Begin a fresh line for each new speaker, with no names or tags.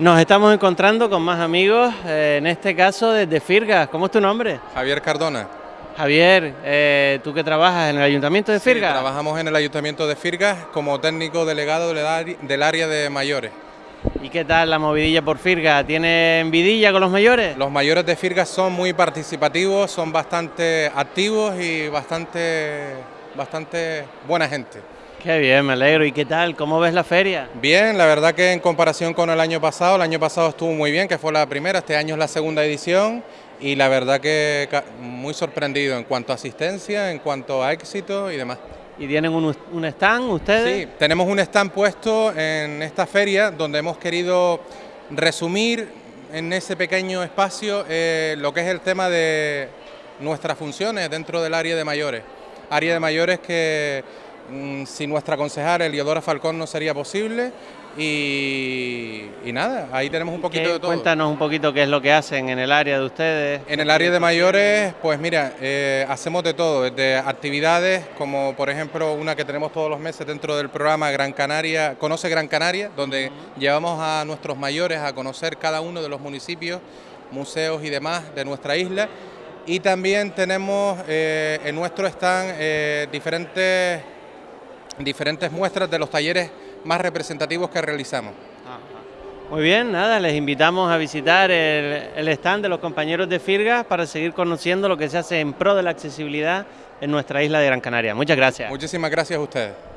Nos estamos encontrando con más amigos, eh, en este caso desde Firgas. ¿Cómo es tu nombre?
Javier Cardona.
Javier, eh, ¿tú que trabajas en el Ayuntamiento de Firgas?
Sí, trabajamos en el Ayuntamiento de Firgas como técnico delegado del área de mayores.
¿Y qué tal la movidilla por Firgas? ¿Tienen vidilla con los mayores?
Los mayores de Firgas son muy participativos, son bastante activos y bastante, bastante buena gente.
Qué bien, me alegro. ¿Y qué tal? ¿Cómo ves la feria?
Bien, la verdad que en comparación con el año pasado, el año pasado estuvo muy bien, que fue la primera, este año es la segunda edición y la verdad que muy sorprendido en cuanto a asistencia, en cuanto a éxito y demás.
¿Y tienen un, stand ustedes?
Sí, tenemos un stand puesto en esta feria donde hemos querido resumir en ese pequeño espacio eh, lo que es el tema de nuestras funciones dentro del área de mayores. Área de mayores que sin nuestra concejal Eliodora Falcón no sería posible y, nada, ahí tenemos un poquito de todo.
Cuéntanos un poquito qué es lo que hacen en el área de ustedes.
En el área de mayores, pues mira, eh, hacemos de todo, desde actividades como por ejemplo una que tenemos todos los meses dentro del programa Gran Canaria, Conoce Gran Canaria, donde llevamos a nuestros mayores a conocer cada uno de los municipios, museos y demás de nuestra isla. Y también tenemos eh, en nuestro stand eh, diferentes diferentes muestras de los talleres más representativos que realizamos.
Muy bien, nada, les invitamos a visitar el, stand de los compañeros de Firgas para seguir conociendo lo que se hace en pro de la accesibilidad en nuestra isla de Gran Canaria. Muchas gracias.
Muchísimas gracias a ustedes.